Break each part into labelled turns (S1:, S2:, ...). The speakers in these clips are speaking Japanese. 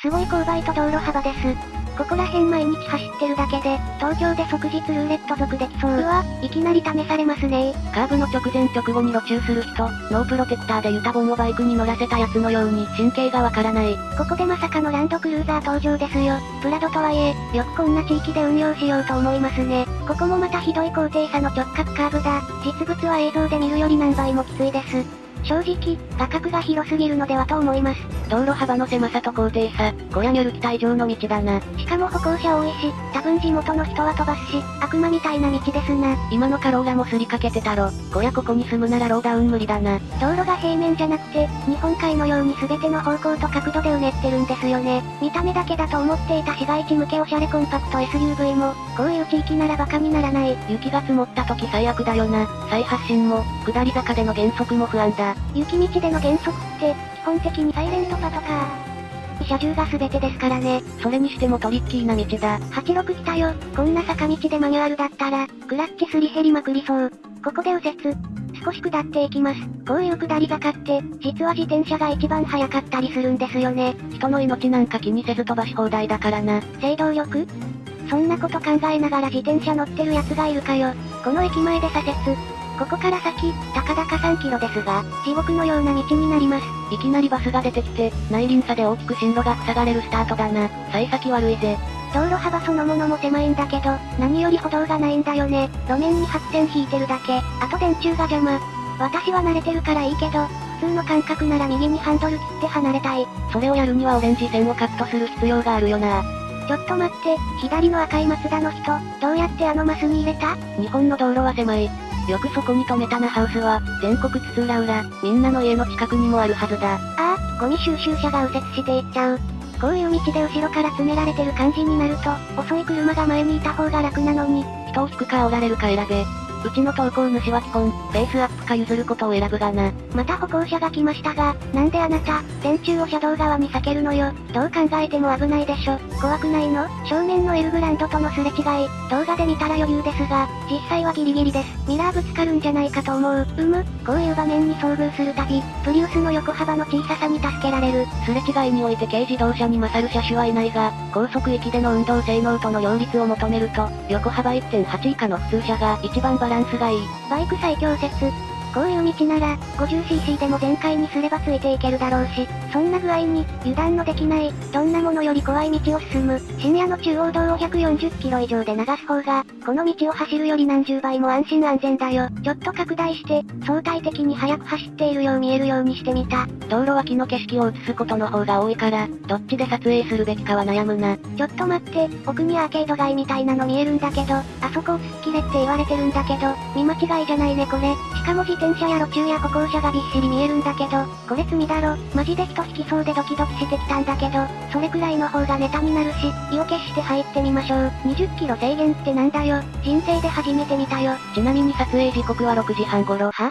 S1: すごい勾配と道路幅です。ここら辺毎日走ってるだけで、東京で即日ルーレット族できそう。うわ、いきなり試されますね
S2: カーブの直前直後に路中する人、ノープロテクターでユタボンをバイクに乗らせたやつのように神経がわからない。
S1: ここでまさかのランドクルーザー登場ですよ。プラドとはいえ、よくこんな地域で運用しようと思いますね。ここもまたひどい高低差の直角カーブだ。実物は映像で見るより何倍もきついです。正直、画角が広すぎるのではと思います。
S2: 道路幅の狭さと高低差、こりゃニュル期待上の道だな。
S1: しかも歩行者多いし、多分地元の人は飛ばすし、悪魔みたいな道ですな。
S2: 今のカローラもすりかけてたろ。こりゃここに住むならローダウン無理だな。
S1: 道路が平面じゃなくて、日本海のように全ての方向と角度でうねってるんですよね。見た目だけだと思っていた市街地向けおしゃれコンパクト SUV も、こういう地域ならバカにならない。
S2: 雪が積もった時最悪だよな。再発進も、下り坂での減速も不安だ。
S1: 雪道での減速って、基本的にサイレントパトカー。車重が全てですからね。
S2: それにしてもトリッキーな道だ。
S1: 86来たよ。こんな坂道でマニュアルだったら、クラッチすり減りまくりそう。ここで右折。少し下っていきます。こういう下り坂って、実は自転車が一番速かったりするんですよね。
S2: 人の命なんか気にせず飛ばし放題だからな。
S1: 制動力？そんなこと考えながら自転車乗ってる奴がいるかよ。この駅前で左折。ここから先、たかだか3キロですが、地獄のような道になります。
S2: いきなりバスが出てきて、内輪差で大きく進路が塞がれるスタートだな。幸先悪いぜ。
S1: 道路幅そのものも狭いんだけど、何より歩道がないんだよね。路面に白線引いてるだけ。あと電柱が邪魔。私は慣れてるからいいけど、普通の感覚なら右にハンドル切って離れたい。
S2: それをやるにはオレンジ線をカットする必要があるよな。
S1: ちょっと待って、左の赤いマツダの人、どうやってあのマスに入れた？
S2: 日本の道路は狭い。よくそこに止めたなハウスは、全国津々浦々、みんなの家の近くにもあるはずだ。
S1: ああ、ゴミ収集車が右折していっちゃう。こういう道で後ろから詰められてる感じになると、遅い車が前にいた方が楽なのに。
S2: 人を引くか煽られるか選べ。うちの投稿主は基本、ペースアップか譲ることを選ぶがな。
S1: また歩行者が来ましたが、なんであなた、電柱を車道側に避けるのよ。どう考えても危ないでしょ。怖くないの？正面のエルグランドとのすれ違い、動画で見たら余裕ですが、実際はギリギリです。ミラーぶつかるんじゃないかと思う。うむ、こういう場面に遭遇するたび、プリウスの横幅の小ささに助けられる。
S2: すれ違いにおいて軽自動車に勝る車種はいないが、高速域での運動性能との両立を求めると、横幅1.8以下の普通車が一番バランスがいい。
S1: バイク最強説。こういう道なら、50cc でも全開にすればついていけるだろうし、そんな具合に、油断のできない、どんなものより怖い道を進む、深夜の中央道を140キロ以上で流す方が、この道を走るより何十倍も安心安全だよ。ちょっと拡大して、相対的に速く走っているよう見えるようにしてみた。
S2: 道路脇の景色を映すことの方が多いから、どっちで撮影するべきかは悩むな。
S1: ちょっと待って、奥にアーケード街みたいなの見えるんだけど、あそこを突っ切れって言われてるんだけど、見間違いじゃないねこれ。しかも自転車や路中や歩行者がびっしり見えるんだけど、これ罪だろ。マジで人引きそうでドキドキしてきたんだけど、それくらいの方がネタになるし、意を決して入ってみましょう。20キロ制限ってなんだよ。人生で初めて見たよ。
S2: ちなみに撮影時刻は6時半頃。
S1: は？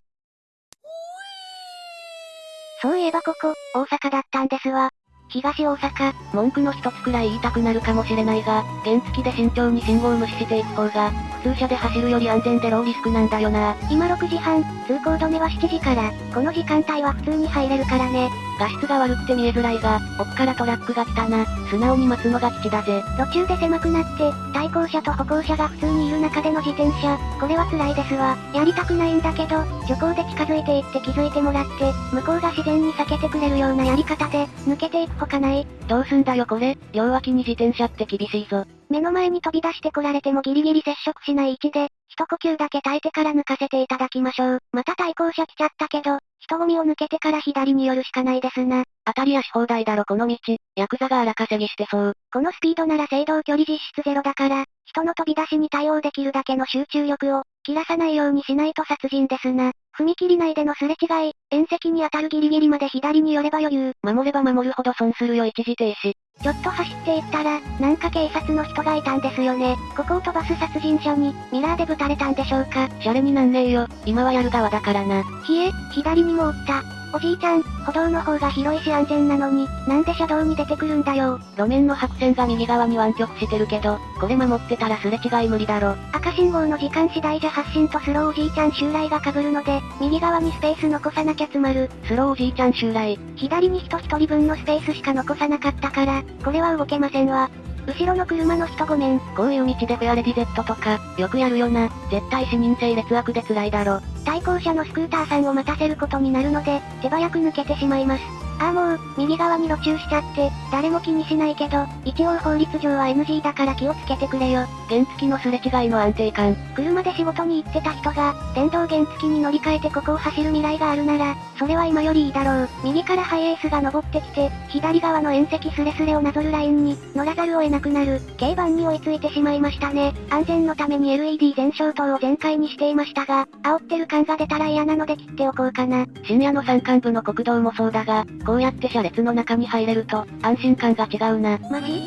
S1: そういえばここ、大阪だったんですわ。東大阪、
S2: 文句の一つくらい言いたくなるかもしれないが、原付きで慎重に信号無視していく方が、普通車で走るより安全でローリスクなんだよな。
S1: 今6時半、通行止めは7時から、この時間帯は普通に入れるからね。
S2: 画質が悪くて見えづらいが、奥からトラックが来たな。素直に待つのが吉だぜ。
S1: 路中で狭くなって、対向車と歩行者が普通にいる中での自転車。これは辛いですわ。やりたくないんだけど、徐行で近づいていって気づいてもらって、向こうが自然に避けてくれるようなやり方で、抜けていくほかない。
S2: どうすんだよこれ、両脇に自転車って厳しいぞ。
S1: 目の前に飛び出してこられてもギリギリ接触しない位置で、一呼吸だけ耐えてから抜かせていただきましょう。また対向車来ちゃったけど、人混みを抜けてから左に寄るしかないですな。
S2: 当たりやし放題だろこの道。ヤクザが荒稼ぎしてそう。
S1: このスピードなら制動距離実質ゼロだから、人の飛び出しに対応できるだけの集中力を、切らさないようにしないと殺人ですな。踏切内でのすれ違い、縁石に当たるギリギリまで左に寄れば余裕。
S2: 守れば守るほど損するよ一時停止。
S1: ちょっと走っていったら、なんか警察の人がいたんですよね。ここを飛ばす殺人者に、ミラーでぶたれたんでしょうか。
S2: シャレになんねえよ。今はやる側だからな。
S1: ひえ、左にもおった。おじいちゃん、歩道の方が広いし安全なのに、なんで車道に出てくるんだよ。
S2: 路面の白線が右側に湾曲してるけど、これ守ってたらすれ違い無理だろ。
S1: 赤信号の時間次第じゃ発進とスローおじいちゃん襲来が被るので、右側にスペース残さなきゃ詰まる。
S2: スローおじいちゃん襲来。
S1: 左に人一人分のスペースしか残さなかったから、これは動けませんわ。後ろの車の人ごめん。
S2: こういう道でフェアレディ Z とか、よくやるよな。絶対視認性劣悪で辛いだろ。
S1: 対向車のスクーターさんを待たせることになるので、手早く抜けてしまいます。ああもう、右側に路中しちゃって、誰も気にしないけど、一応法律上は NG だから気をつけてくれよ。
S2: 原付のすれ違いの安定感。
S1: 車で仕事に行ってた人が、電動原付に乗り換えてここを走る未来があるなら、それは今よりいいだろう。右からハイエースが登ってきて、左側の縁石スレスレをなぞるラインに、乗らざるを得なくなる。軽バンに追いついてしまいましたね。安全のために LED 全消灯を全開にしていましたが、煽ってる感が出たら嫌なので切っておこうかな。
S2: 深夜の山間部の国道もそうだが、こうやって車列の中に入れると、安心感が違うな。
S1: マジ？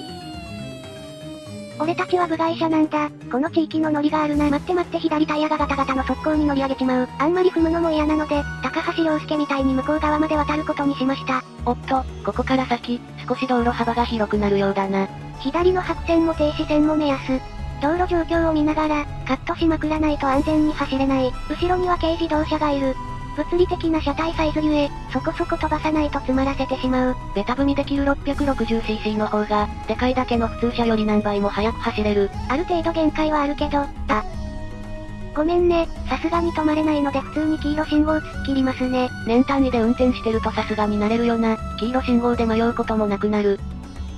S1: 俺たちは部外者なんだ。この地域のノリがあるな。待って待って左タイヤがガタガタの速攻に乗り上げちまう。あんまり踏むのも嫌なので、高橋良介みたいに向こう側まで渡ることにしました。
S2: おっと、ここから先、少し道路幅が広くなるようだな。
S1: 左の白線も停止線も目安。道路状況を見ながら、カットしまくらないと安全に走れない。後ろには軽自動車がいる。物理的な車体サイズゆえ、そこそこ飛ばさないと詰まらせてしまう。
S2: ベタ踏みできる 660cc の方が、でかいだけの普通車より何倍も速く走れる。
S1: ある程度限界はあるけど、あ。ごめんね、さすがに止まれないので普通に黄色信号突っ切りますね。
S2: 年単位で運転してるとさすがになれるよな。黄色信号で迷うこともなくなる。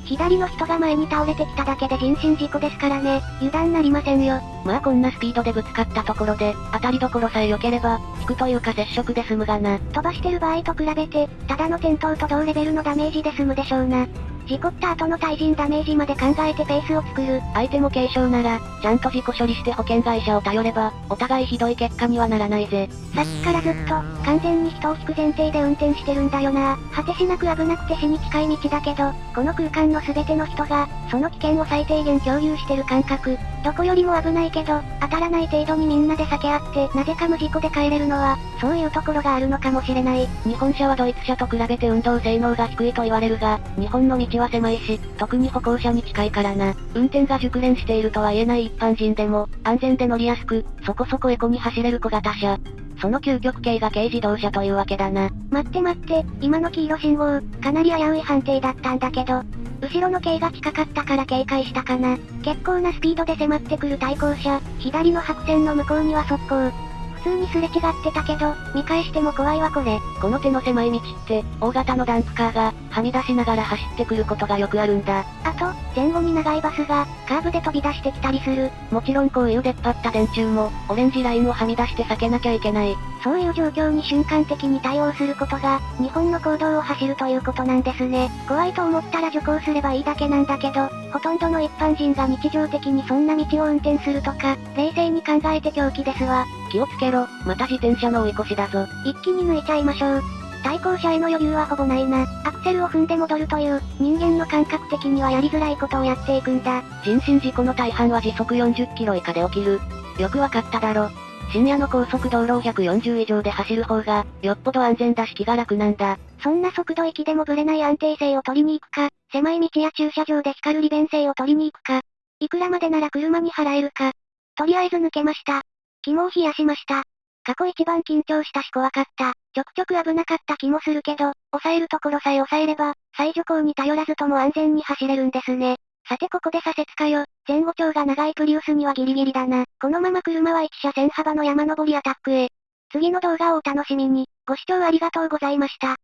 S1: 左の人が前に倒れてきただけで人身事故ですからね、油断なりませんよ。
S2: まあこんなスピードでぶつかったところで、当たりどころさえ良ければ、引くというか接触で済むがな。
S1: 飛ばしてる場合と比べて、ただの転倒と同レベルのダメージで済むでしょうな。事故った後の対人ダメージまで考えてペースを作る。
S2: 相手も軽傷なら、ちゃんと事故処理して保険会社を頼れば、お互いひどい結果にはならないぜ。
S1: さっきからずっと、完全に人を引く前提で運転してるんだよな。果てしなく危なくて死に近い道だけど、この空間の全ての人が、その危険を最低限共有してる感覚。どこよりも危ないけど、当たらない程度にみんなで避け合って、なぜか無事故で帰れるのは、そういうところがあるのかもしれない。
S2: 日本車はドイツ車と比べて運動性能が低いと言われるが、日本の道は狭いし、特に歩行者に近いからな。運転が熟練しているとは言えない一般人でも、安全で乗りやすく、そこそこエコに走れる小型車。その究極系が軽自動車というわけだな。
S1: 待って待って、今の黄色信号、かなり危うい判定だったんだけど、後ろの軽が近かったから警戒したかな。結構なスピードで迫ってくる対向車、左の白線の向こうには速攻。普通にすれ違ってたけど、見返しても怖いわこれ。
S2: この手の狭い道って、大型のダンプカーが、はみ出しながら走ってくることがよくあるんだ。
S1: あと、前後に長いバスが、カーブで飛び出してきたりする。
S2: もちろんこういう出っ張った電柱も、オレンジラインをはみ出して避けなきゃいけない。
S1: そういう状況に瞬間的に対応することが、日本の行動を走るということなんですね。怖いと思ったら徐行すればいいだけなんだけど、ほとんどの一般人が日常的にそんな道を運転するとか、冷静に考えて狂気ですわ。
S2: 気をつけろ、また自転車の追い越しだぞ。
S1: 一気に抜いちゃいましょう。対向車への余裕はほぼないな。アクセルを踏んで戻るという、人間の感覚的にはやりづらいことをやっていくんだ。
S2: 人身事故の大半は時速40キロ以下で起きる。よくわかっただろ。深夜の高速道路を140以上で走る方が、よっぽど安全だし気が楽なんだ。
S1: そんな速度域でもブレない安定性を取りに行くか、狭い道や駐車場で光る利便性を取りに行くか、いくらまでなら車に払えるか。とりあえず抜けました。肝を冷やしました。過去一番緊張したし怖かった。ちょくちょく危なかった気もするけど、抑えるところさえ抑えれば、最助行に頼らずとも安全に走れるんですね。さてここで左折かよ。前後長が長いプリウスにはギリギリだな。このまま車は1車線幅の山登りアタックへ。次の動画をお楽しみに。ご視聴ありがとうございました。